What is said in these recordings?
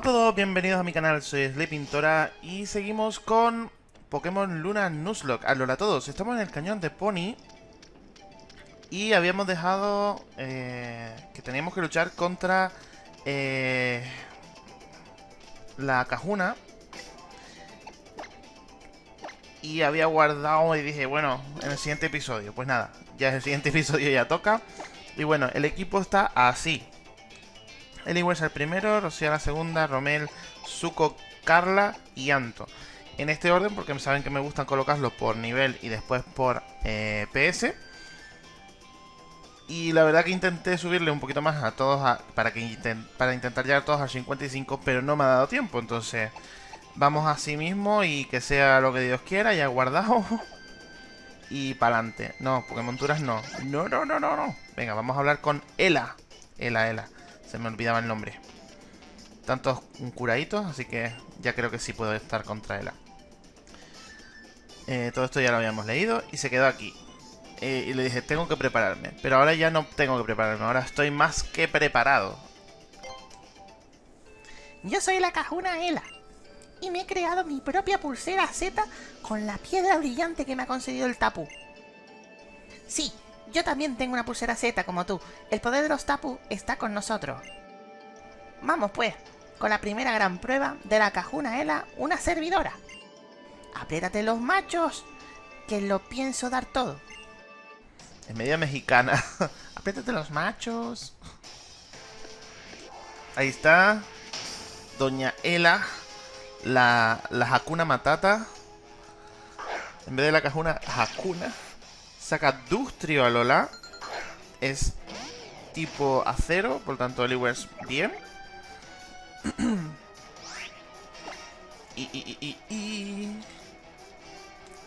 Hola a todos, bienvenidos a mi canal, soy Sleepintora y seguimos con Pokémon Luna Nuzlocke. Hola a todos, estamos en el cañón de Pony y habíamos dejado eh, que teníamos que luchar contra eh, la Cajuna y había guardado y dije, bueno, en el siguiente episodio, pues nada, ya es el siguiente episodio ya toca y bueno, el equipo está así Eliwes el primero, Rocío la segunda, Romel, Zuko, Carla y Anto. En este orden, porque saben que me gustan colocarlos por nivel y después por eh, PS. Y la verdad que intenté subirle un poquito más a todos para, que para intentar llegar todos al 55, pero no me ha dado tiempo. Entonces, vamos así mismo y que sea lo que Dios quiera, ya guardado. y para adelante. No, porque monturas no. No, no, no, no, no. Venga, vamos a hablar con Ela. Ela, Ela. Se me olvidaba el nombre. Tantos curaditos, así que ya creo que sí puedo estar contra él. Eh, todo esto ya lo habíamos leído y se quedó aquí. Eh, y le dije, tengo que prepararme. Pero ahora ya no tengo que prepararme, ahora estoy más que preparado. Yo soy la cajuna Ela. Y me he creado mi propia pulsera Z con la piedra brillante que me ha concedido el Tapu. Sí, yo también tengo una pulsera Z como tú. El poder de los Tapu está con nosotros. Vamos pues, con la primera gran prueba de la Cajuna Ela, una servidora. Apriétate los machos, que lo pienso dar todo. Es media mexicana. Apriétate los machos. Ahí está. Doña Ela. La, la Hakuna Matata. En vez de la Cajuna, Hakuna. Saca Dustrio a Lola. Es tipo acero, por lo tanto es bien. y, y, y, y,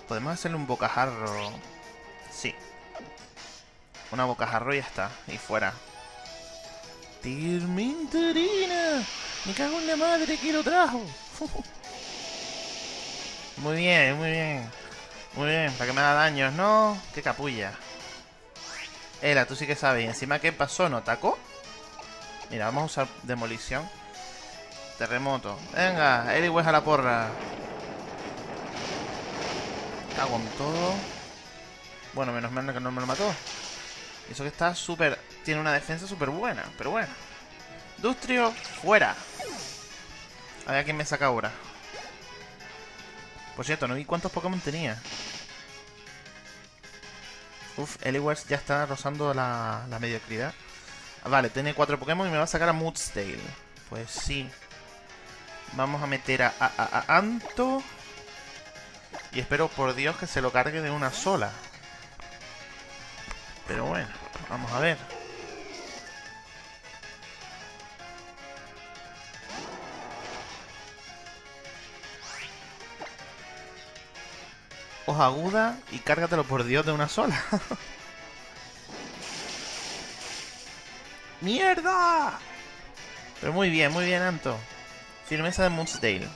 Podemos hacerle un bocajarro. Sí. Una bocajarro y ya está. Y fuera. Tirminterina. Me cago en la madre que lo trajo. muy bien, muy bien. Muy bien, para que me da daños, ¿no? Qué capulla. Ela, tú sí que sabes. ¿Y encima qué pasó? ¿No atacó? Mira, vamos a usar demolición. Terremoto. Venga, Eliwes a la porra. Cago. Bueno, menos mal que no me lo mató. Eso que está súper... Tiene una defensa súper buena, pero bueno. Dustrio, fuera. A ver quién me saca ahora. Por cierto, no vi cuántos Pokémon tenía. Uf, Eliwers ya está rozando la, mediocridad. Ah, vale, tiene cuatro Pokémon y me va a sacar a Moodsdale. Pues sí. Vamos a meter a, Anto. Y espero por Dios que se lo cargue de una sola. Pero bueno, vamos a ver. Hoja aguda y cárgatelo por Dios de una sola. ¡Mierda! Pero muy bien, muy bien, Anto. Firmeza de Moodsdale.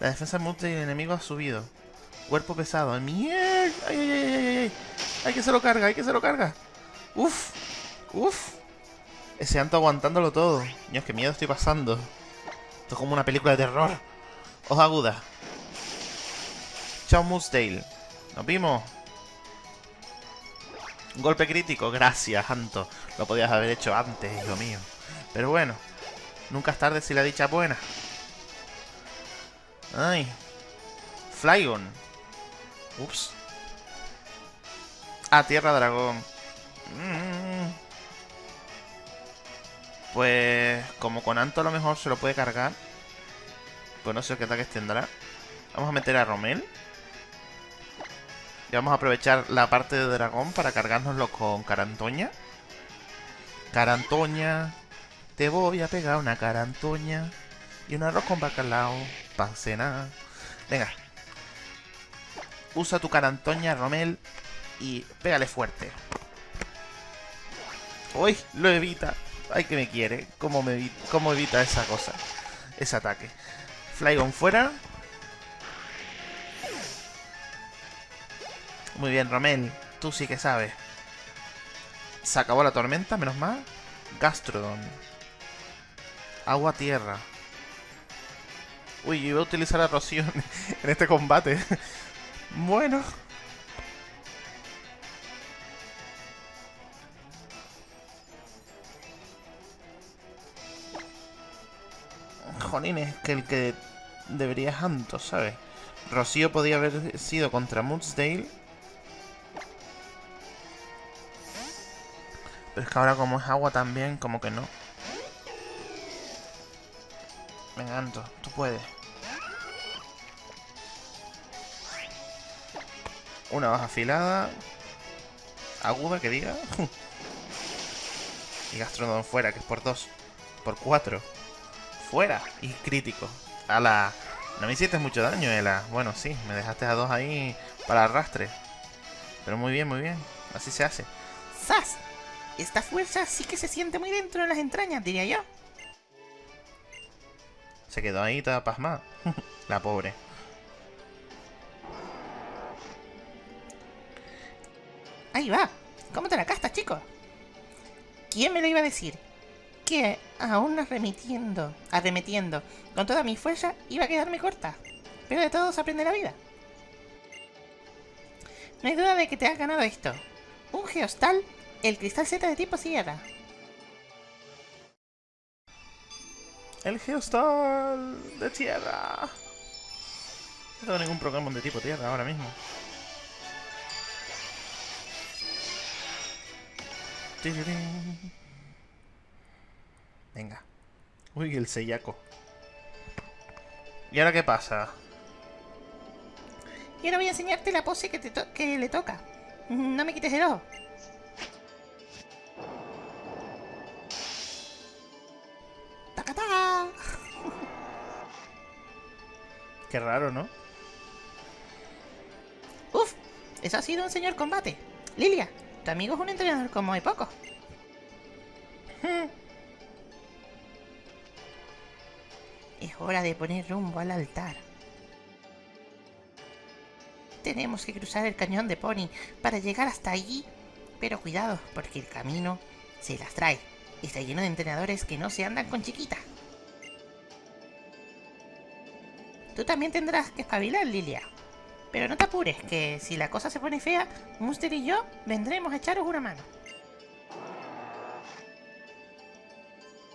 La defensa de Moodsdale enemigo ha subido. Cuerpo pesado. ¡Mierda! ¡Ay, ay, ay, ay! ay! ¡Hay que se lo carga! ¡Hay que se lo carga! ¡Uf! ¡Uf! Ese Anto aguantándolo todo. Dios, qué miedo estoy pasando. Esto es como una película de terror. Hoja aguda. Chao Moodsdale. Nos vimos. golpe crítico. Gracias, Anto. Lo podías haber hecho antes, hijo mío. Pero bueno. Nunca es tarde si la dicha es buena. Ay. Flygon. Ups. Ah, Tierra Dragón. Mm. Pues como con Anto a lo mejor se lo puede cargar. Pues no sé qué ataques tendrá. Vamos a meter a Romel. Y vamos a aprovechar la parte de dragón para cargárnoslo con Carantoña. Carantoña. Te voy a pegar una carantoña. Y un arroz con bacalao. Para cenar. Venga. Usa tu carantoña, Romel. Y pégale fuerte. Uy, lo evita. Ay, que me quiere. ¿Cómo, me ¿Cómo evita esa cosa? Ese ataque. Flygon fuera. Muy bien, Romel. Tú sí que sabes. Se acabó la tormenta, menos mal. Gastrodon. Agua, tierra. Uy, yo iba a utilizar a Rocío en, este combate. bueno. Jolines, que el que debería es Anto, ¿sabes? Rocío podía haber sido contra Moodsdale. Pero es que ahora como es agua también, como que no. Venga, Anto, tú puedes. Una baja afilada. Aguda, que diga. y Gastrodon fuera, que es por dos. Por cuatro. Fuera. Y crítico. A la... No me hiciste mucho daño, Ela. Bueno, sí, me dejaste a dos ahí para arrastre. Pero muy bien, muy bien. Así se hace. ¡Sas! Esta fuerza sí que se siente muy dentro de las entrañas, diría yo. Se quedó ahí toda pasmada. la pobre. Ahí va. ¿Cómo te la castas, chicos? ¿Quién me lo iba a decir? Que aún arremetiendo, arremetiendo con toda mi fuerza iba a quedarme corta. Pero de todo se aprende la vida. No hay duda de que te has ganado esto. Un Geostal, el cristal Z de tipo sierra. El Geostal de tierra. No tengo ningún Pokémon de tipo tierra ahora mismo. Venga. Uy, el sellaco. ¿Y ahora qué pasa? Y ahora voy a enseñarte la pose que, te que le toca. No me quites el ojo. Qué raro, ¿no? ¡Uf! Eso ha sido un señor combate. Lilia, tu amigo es un entrenador como hay pocos. Es hora de poner rumbo al altar. Tenemos que cruzar el cañón de Pony para llegar hasta allí. Pero cuidado, porque el camino se las trae. Está lleno de entrenadores que no se andan con chiquita. Tú también tendrás que espabilar, Lilia. Pero no te apures, que si la cosa se pone fea, Munster y yo vendremos a echaros una mano.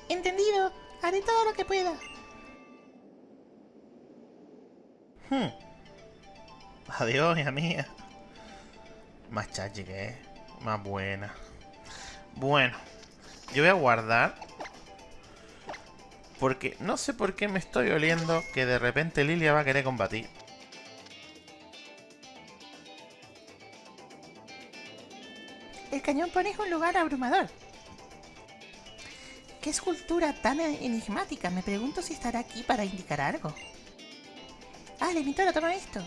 Entendido, haré todo lo que pueda. Hmm. Adiós, hija mía. Más chachi que es. Más buena. Bueno. Yo voy a guardar. Porque no sé por qué me estoy oliendo que de repente Lilia va a querer combatir. El cañón Pony es un lugar abrumador. ¿Qué escultura tan enigmática? Me pregunto si estará aquí para indicar algo. Ah, Lemitora, toma esto.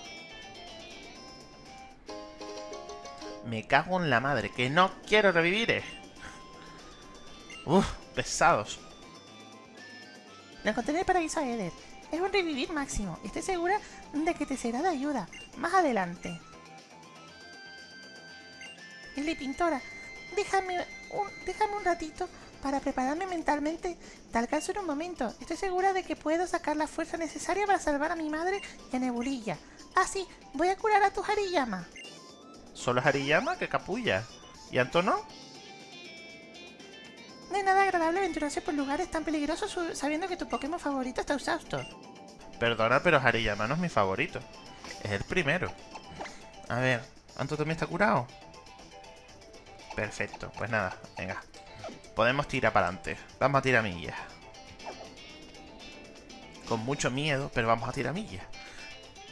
Me cago en la madre, que no quiero revivir. eh. Uf, pesados. Lo encontré en el paraíso de Eder. Es un revivir máximo. Estoy segura de que te será de ayuda. Más adelante. Lili Pintora, déjame un, déjame un ratito para prepararme mentalmente. Te alcanzo en un momento. Estoy segura de que puedo sacar la fuerza necesaria para salvar a mi madre y a Nebulilla. Ah, voy a curar a tu Hariyama. Solo Hariyama que capulla. ¿Y Antono? No es nada agradable aventurarse por lugares tan peligrosos sabiendo que tu Pokémon favorito está exhausto. Perdona, pero Hariyama no es mi favorito. Es el primero. A ver, ¿Anto también está curado? Perfecto, pues nada, venga. Podemos tirar para adelante. Vamos a tirar millas. Con mucho miedo, pero vamos a tirar millas.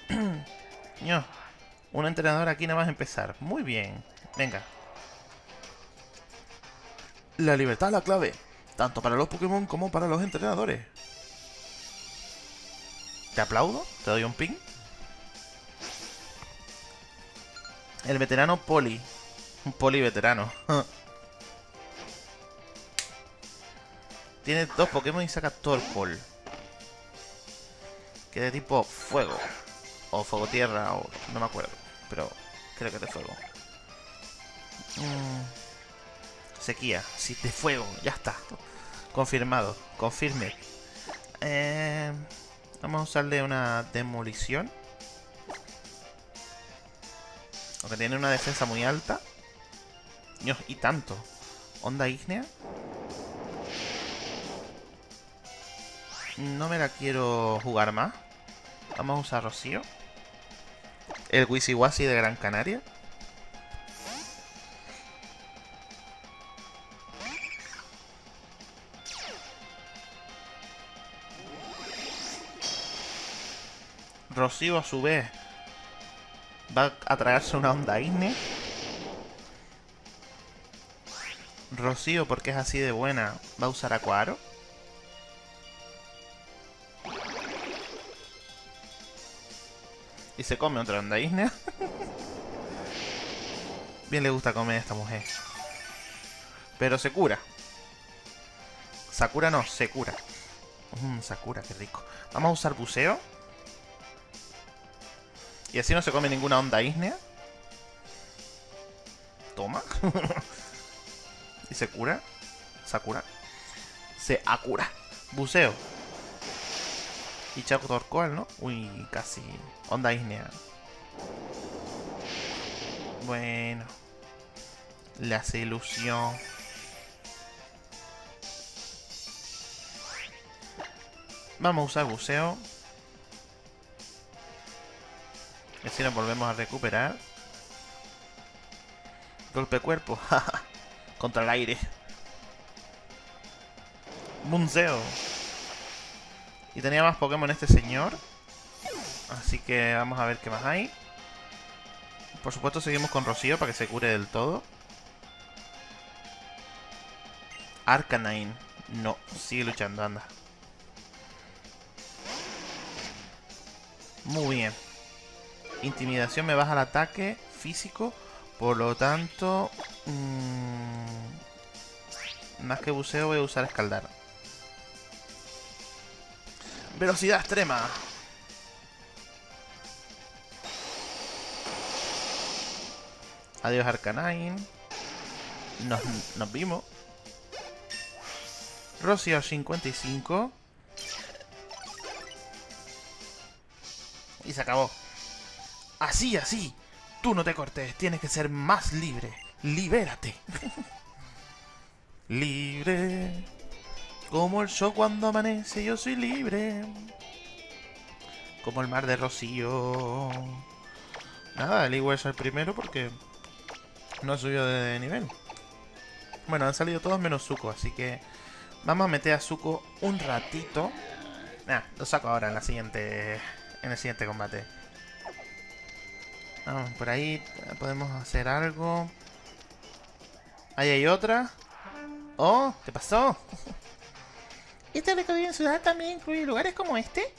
Un entrenador aquí nada más empezar. Muy bien. Venga. La libertad es la clave. Tanto para los Pokémon como para los entrenadores. Te aplaudo, te doy un ping. El veterano Poli. Un Poli veterano. Tiene dos Pokémon y saca Torpol. Que de tipo fuego. O fuego tierra, o no me acuerdo. Pero creo que es de fuego. Mm, Sequía, sí, de fuego, ya está. Confirmado, confirme. Eh, Vamos a usarle una demolición. Aunque tiene una defensa muy alta. Dios, y tanto. Onda ígnea. No me la quiero jugar más. Vamos a usar Rocío. El Wisiwasi de Gran Canaria. Rocío a su vez va a traerse una onda ígnea. Rocío, porque es así de buena, va a usar Acuaro. Y se come otra onda ígnea. Bien le gusta comer a esta mujer. Pero se cura. Sakura no, se cura. Mmm, Sakura, qué rico. Vamos a usar buceo. Y así no se come ninguna onda ígnea. Toma. y se cura. Sakura. Se acura. Buceo. Y Chaco Torcoal, ¿no? Uy, casi. Onda ígnea. Bueno. Le hace ilusión. Vamos a usar buceo. Y así nos volvemos a recuperar. Golpe cuerpo. Contra el aire. Bunceo. Y tenía más Pokémon este señor. Así que vamos a ver qué más hay. Por supuesto seguimos con Rocío para que se cure del todo. Arcanine. No, sigue luchando, anda. Muy bien. Intimidación me baja el ataque físico. Por lo tanto... Mmm, más que buceo voy a usar escaldar. Velocidad extrema. Adiós Arcanine. Nos, nos vimos. Rocío 55. Y se acabó. Así, así. Tú no te cortes. Tienes que ser más libre. Libérate. libre. Como el show cuando amanece, yo soy libre. Como el mar de Rocío. Nada, el igual es el primero porque no ha subido de nivel. Bueno, han salido todos menos Zuko, así que vamos a meter a Zuko un ratito. Nah, lo saco ahora en la siguiente. En el siguiente combate. Vamos, por ahí podemos hacer algo. Ahí hay otra. Oh, ¿qué pasó? ¿Este recorrido en ciudad también incluye lugares como este?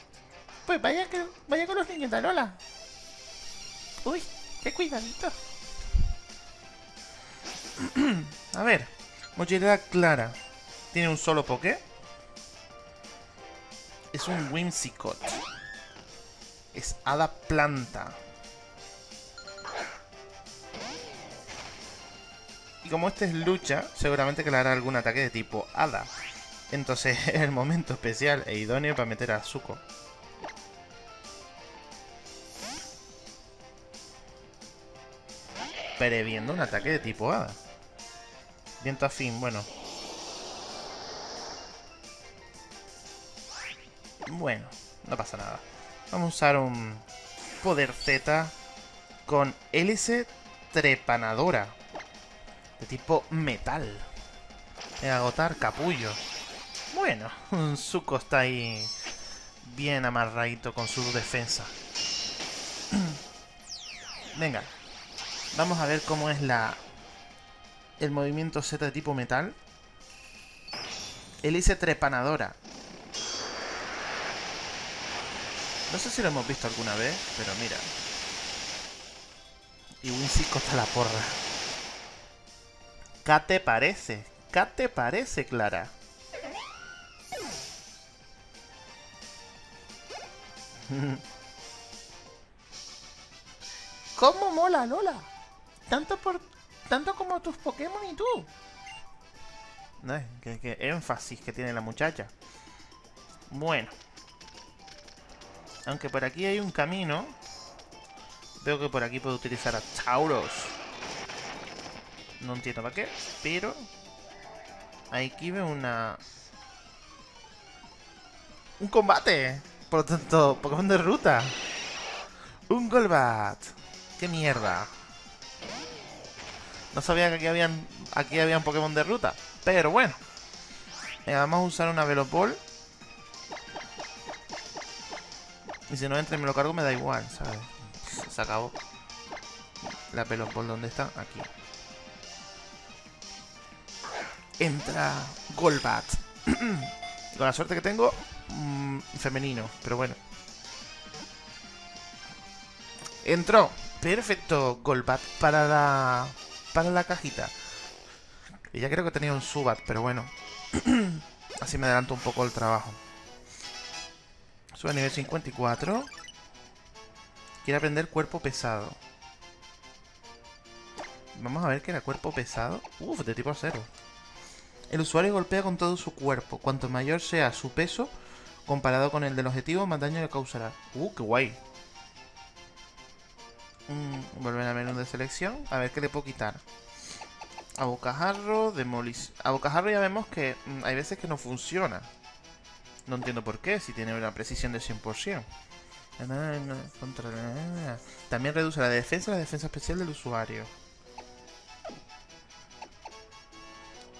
Pues vaya que vaya con los niños de Lola. Uy, qué cuidadito. A ver, mochilera clara. Tiene un solo poké. Es un Whimsicott. Es hada planta. Y como este es lucha, seguramente que le hará algún ataque de tipo hada. Entonces es el momento especial e idóneo para meter a Zuko. Previendo un ataque de tipo hada. Viento afín, bueno. Bueno, no pasa nada. Vamos a usar un poder Z con hélice trepanadora. De tipo metal. De agotar capullo. Bueno, Zuko está ahí bien amarradito con su defensa. Venga, vamos a ver cómo es la el movimiento Z de tipo metal. Hélice trepanadora. No sé si lo hemos visto alguna vez, pero mira. Y Wincisco está la porra. ¿Qué te parece? ¿Qué te parece, Clara? ¿Cómo mola, Lola? Tanto por tanto como tus Pokémon y tú. ¿Qué, qué énfasis que tiene la muchacha. Bueno. Aunque por aquí hay un camino. Veo que por aquí puedo utilizar a Tauros. No entiendo para qué, pero... Aquí veo una... ¡Un combate! Por lo tanto, Pokémon de ruta. Un Golbat. ¡Qué mierda! No sabía que aquí habían, aquí había un Pokémon de ruta. Pero bueno. vamos a usar una Velopol. Y si no entra y me lo cargo, me da igual, ¿sabes? Se acabó. La Velopol, ¿dónde está? Aquí. Entra Golbat. Con la suerte que tengo, mmm, femenino, pero bueno. Entró. Perfecto, Golbat para la para la cajita. Y ya creo que tenía un Subat, pero bueno. Así me adelanto un poco el trabajo. Sube a nivel 54. Quiere aprender cuerpo pesado. Vamos a ver que era cuerpo pesado. Uf, de tipo cero. El usuario golpea con todo su cuerpo. Cuanto mayor sea su peso, comparado con el del objetivo, más daño le causará. Uh, qué guay. Mm, volver a menú de selección. A ver qué le puedo quitar. A bocajarro, demolición. A bocajarro ya vemos que mm, hay veces que no funciona. No entiendo por qué, si tiene una precisión de 100%. También reduce la defensa y la defensa especial del usuario.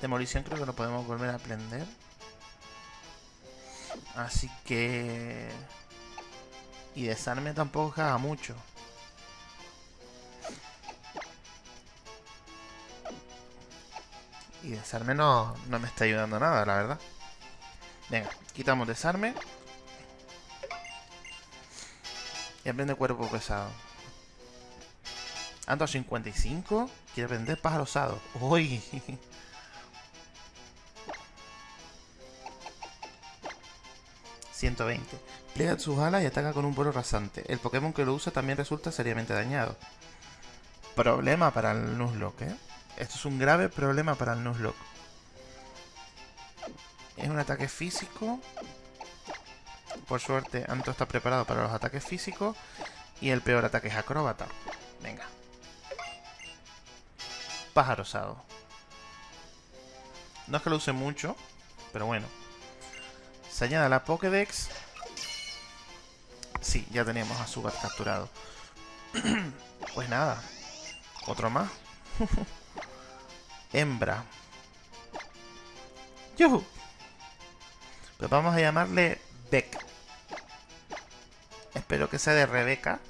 Demolición creo que lo podemos volver a aprender. Así que... Y desarme tampoco haga mucho. Y desarme no, no me está ayudando nada, la verdad. Venga, quitamos desarme. Y aprende cuerpo pesado. Ando a 55. Quiere aprender pájaro osado. ¡Uy! ...120... Pliega sus alas y ataca con un vuelo rasante. El Pokémon que lo usa también resulta seriamente dañado. Problema para el Nuzlocke, ¿eh? Esto es un grave problema para el Nuzlocke. Es un ataque físico. Por suerte, Anto está preparado para los ataques físicos. Y el peor ataque es acróbata. Venga. Pájaro osado. No es que lo use mucho, pero bueno. Se añade la Pokédex. Sí, ya teníamos a Subat capturado. pues nada. Otro más. hembra. ¡Yuhu! Pues vamos a llamarle Beck. Espero que sea de Rebeca.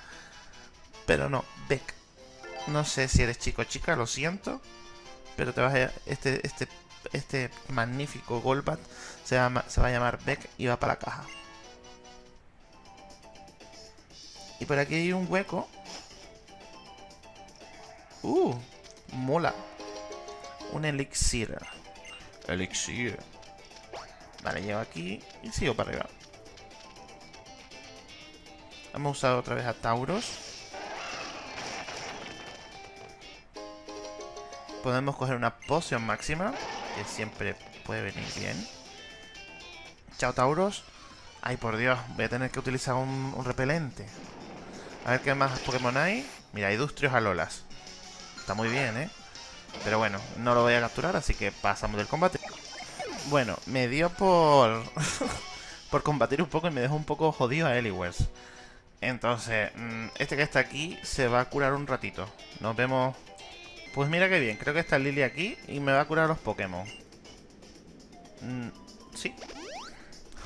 pero no, Beck. No sé si eres chico o chica, lo siento. Pero te vas a... Este, este, este magnífico Golbat se, llama, se va a llamar Beck y va para la caja. Y por aquí hay un hueco. Uh, mola. Un elixir. Elixir. Vale, llevo aquí y sigo para arriba. Hemos usado otra vez a Tauros. Podemos coger una poción máxima, que siempre puede venir bien. Chao, Tauros. Ay, por Dios, voy a tener que utilizar un, repelente. A ver qué más Pokémon hay. Mira, hay Dustrios Alolas. Está muy bien, ¿eh? Pero bueno, no lo voy a capturar, así que pasamos del combate. Bueno, me dio por... por combatir un poco y me dejó un poco jodido a Eliwers. Entonces, mm, este que está aquí se va a curar un ratito. Nos vemos... Pues mira qué bien, creo que está Lily aquí y me va a curar los Pokémon. Mm, sí.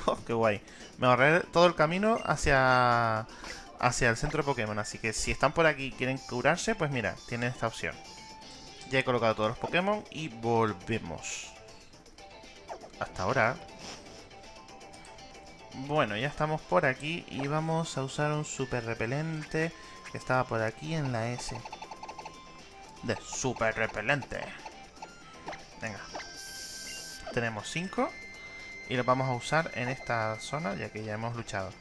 Oh, qué guay. Me ahorré todo el camino hacia... Hacia el centro de Pokémon, así que si están por aquí y quieren curarse, pues mira, tienen esta opción. Ya he colocado todos los Pokémon y volvemos. Hasta ahora. Bueno, ya estamos por aquí y vamos a usar un super repelente que estaba por aquí en la S. De super repelente. Venga. Tenemos 5 y los vamos a usar en esta zona ya que ya hemos luchado.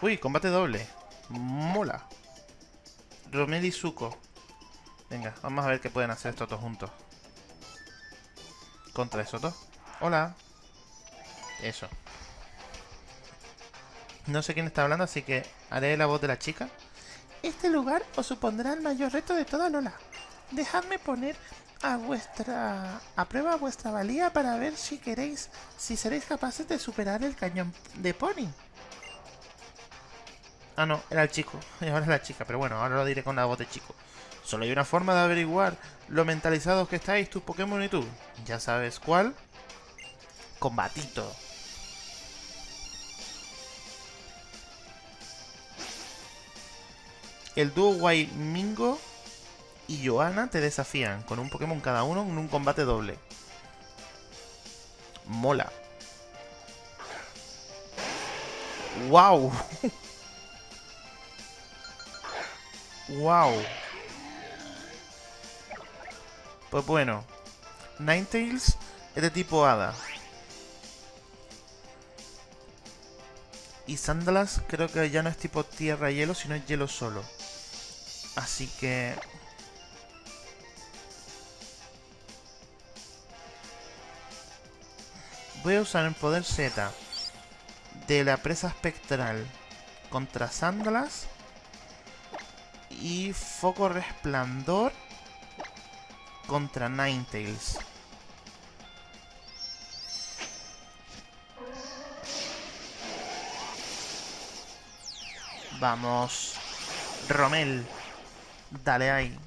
Uy, combate doble. Mola. Romel Zuko. Venga, vamos a ver qué pueden hacer estos dos juntos. Contra esos dos. Hola. Eso. No sé quién está hablando, así que haré la voz de la chica. Este lugar os supondrá el mayor reto de toda Lola. Dejadme poner a vuestra a prueba vuestra valía para ver si queréis si seréis capaces de superar el cañón de Pony. Ah, no, era el chico. Y ahora es la chica, pero bueno, ahora lo diré con la voz de chico. Solo hay una forma de averiguar lo mentalizados que estáis tus Pokémon y tú. Ya sabes cuál. Combatito. El dúo Mingo y Johanna te desafían con un Pokémon cada uno en un combate doble. Mola. ¡Wow! ¡Wow! Pues bueno, Ninetales es de tipo Hada. Y Sandalas creo que ya no es tipo tierra y hielo, sino es hielo solo. Así que... Voy a usar el poder Z de la presa espectral contra Sandalas y Foco Resplandor contra Ninetales. Vamos. Romel. Dale ahí.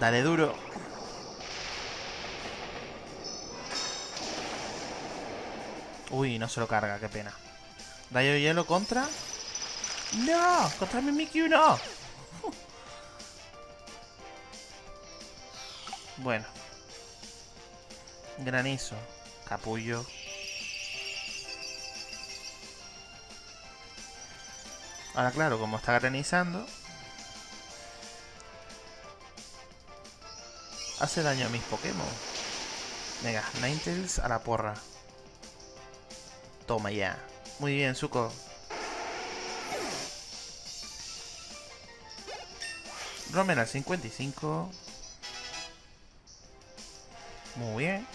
Dale duro. Uy, no se lo carga, qué pena. Rayo hielo contra... ¡No! ¡Contra mi Mimikyu no! Bueno. Granizo. Capullo. Ahora claro, como está granizando... Hace daño a mis Pokémon. Venga, Ninetales a la porra. Toma ya. Muy bien, Zuko. Romen al 55. Muy bien.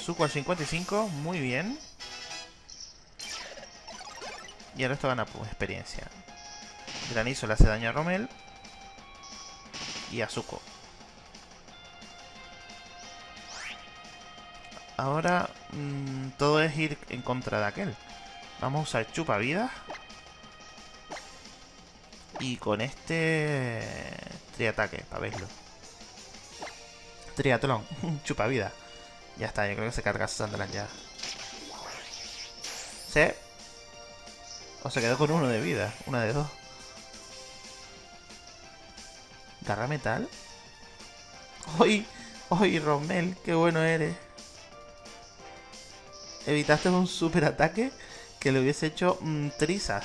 Zuko al 55. Muy bien. Y el resto gana pues, experiencia. Granizo le hace daño a Romel. Y a Zuko. Ahora mmm, todo es ir en contra de aquel. Vamos a usar chupa vida. Y con este triataque, para verlo. Triatlón, chupa vida. Ya está, yo creo que se carga Sunderland ya. ¿Sí? O se quedó con uno de vida, una de dos. Garra metal. ¡Hoy! ¡Hoy, Rommel! ¡Qué bueno eres! evitaste un super ataque que le hubiese hecho mm, trizas.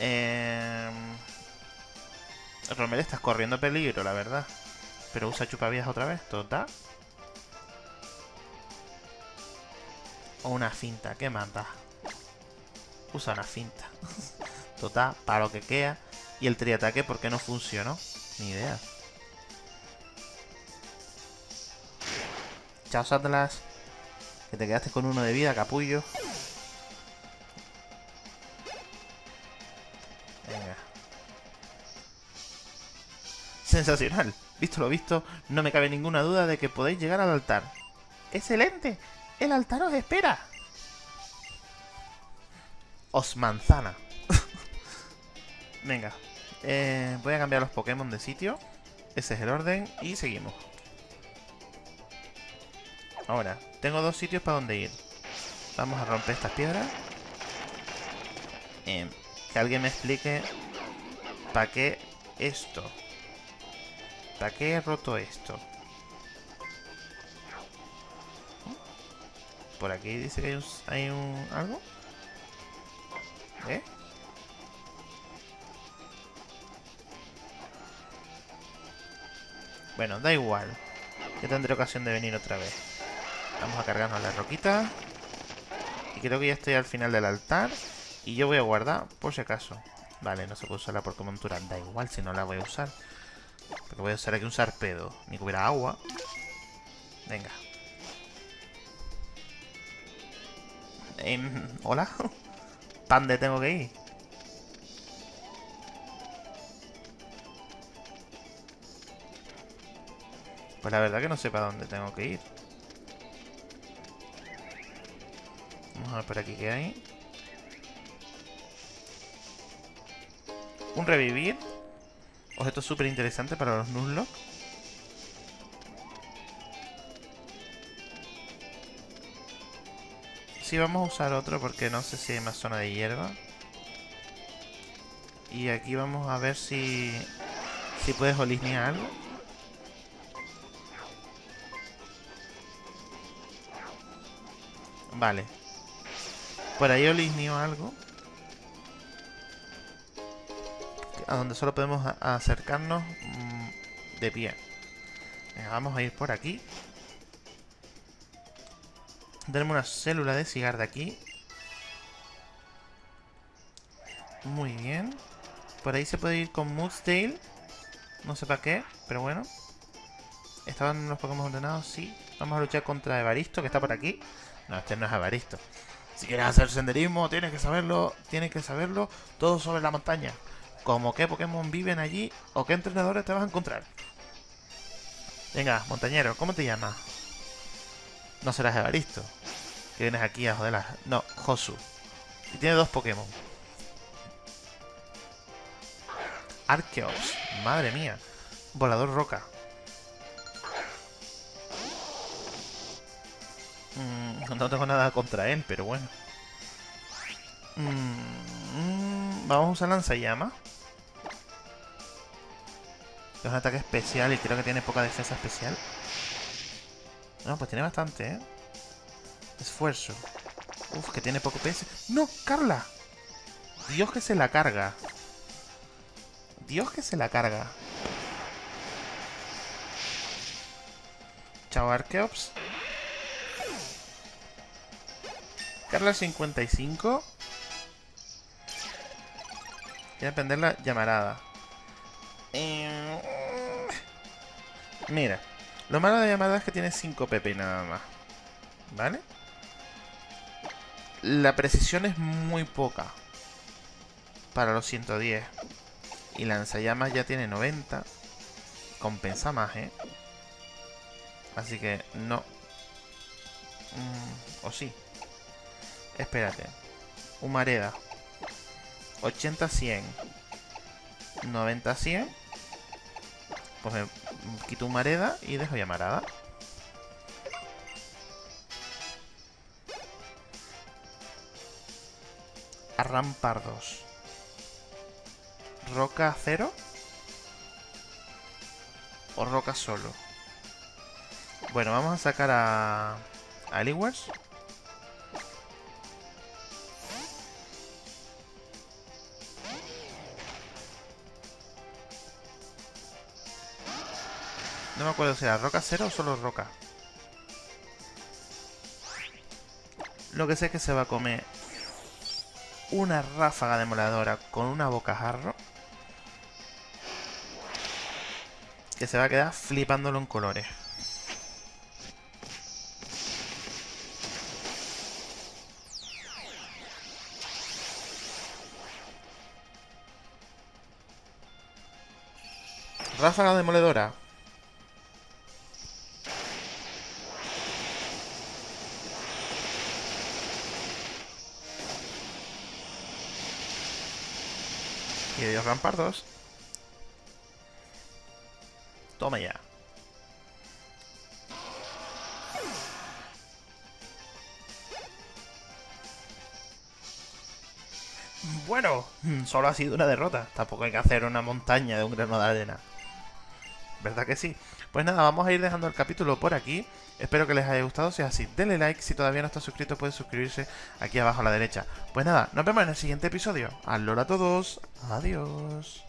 Eh... Romel estás corriendo peligro, la verdad. Pero usa chupavías otra vez, ¿total? O una finta, ¿qué manda? Usa una finta. Total, para lo que queda. Y el triataque, ¿por qué no funcionó? Ni idea. Chao, Atlas. Que te quedaste con uno de vida, capullo. Venga. Sensacional. Visto lo visto, no me cabe ninguna duda de que podéis llegar al altar. ¡Excelente! ¡El altar os espera! Os manzana. Venga. Eh, voy a cambiar los Pokémon de sitio. Ese es el orden y seguimos. Ahora, tengo dos sitios para donde ir. Vamos a romper estas piedras. Eh, que alguien me explique para qué esto. ¿Para qué he roto esto? Por aquí dice que hay un, algo. ¿Eh? Bueno, da igual. Que tendré ocasión de venir otra vez. Vamos a cargarnos la roquita. Y creo que ya estoy al final del altar. Y yo voy a guardar por si acaso. Vale, no se puede usar la Pokémontura. Da igual si no la voy a usar. Porque voy a usar aquí un sarpedo. Ni que hubiera agua. Venga. Em, ¿Hola? ¿Dónde tengo que ir? Pues la verdad que no sé para dónde tengo que ir. Vamos a ver por aquí qué hay. Un revivir. Objeto súper interesante para los Nuzlocke. Sí, vamos a usar otro porque no sé si hay más zona de hierba. Y aquí vamos a ver si... Si puedes olisnear algo. Vale. Por ahí olisneo algo. A donde solo podemos acercarnos mm, de pie. vamos a ir por aquí. Tenemos una célula de cigar de aquí. Muy bien. Por ahí se puede ir con Moodsdale. No sé para qué, pero bueno. ¿Estaban los Pokémon ordenados? Sí. Vamos a luchar contra Evaristo, que está por aquí. No, este no es Evaristo. Si quieres hacer senderismo, tienes que saberlo, tienes que saberlo todo sobre la montaña. Como qué Pokémon viven allí o qué entrenadores te vas a encontrar. Venga, montañero, ¿cómo te llamas? No serás Evaristo. Que vienes aquí a joder No, Josu. Y tiene dos Pokémon. Arceus. Madre mía. Volador roca. Mm, no tengo nada contra él, pero bueno. Mm, vamos a usar lanzallamas. Es un ataque especial y creo que tiene poca defensa especial. No, pues tiene bastante, ¿eh? Esfuerzo. Uf, que tiene poco PS. ¡No! ¡Carla! Dios que se la carga. Dios que se la carga. Chao, Arkeops. Carla 55. Quiere aprender la llamarada. Eh, mira. Lo malo de la llamarada es que tiene 5 PP nada más. ¿Vale? La precisión es muy poca. Para los 110. Y lanzallamas ya tiene 90. Compensa más, ¿eh? Así que no. Mm, o sí. Espérate. Humareda. 80-100. 90-100. Pues me quito Humareda y dejo llamarada. Arrampardos. ¿Roca cero? ¿O roca solo? Bueno, vamos a sacar a... A Eliwars. No me acuerdo si era roca cero o solo roca. Lo que sé es que se va a comer una ráfaga demoledora con una bocajarro. Que se va a quedar flipándolo en colores. Ráfaga demoledora. Y Dios rampardos. Toma ya. Bueno, solo ha sido una derrota. Tampoco hay que hacer una montaña de un grano de arena. ¿Verdad que sí? Pues nada, vamos a ir dejando el capítulo por aquí. Espero que les haya gustado. Si es así, denle like. Si todavía no está suscrito, pueden suscribirse aquí abajo a la derecha. Pues nada, nos vemos en el siguiente episodio. Alola a todos. Adiós.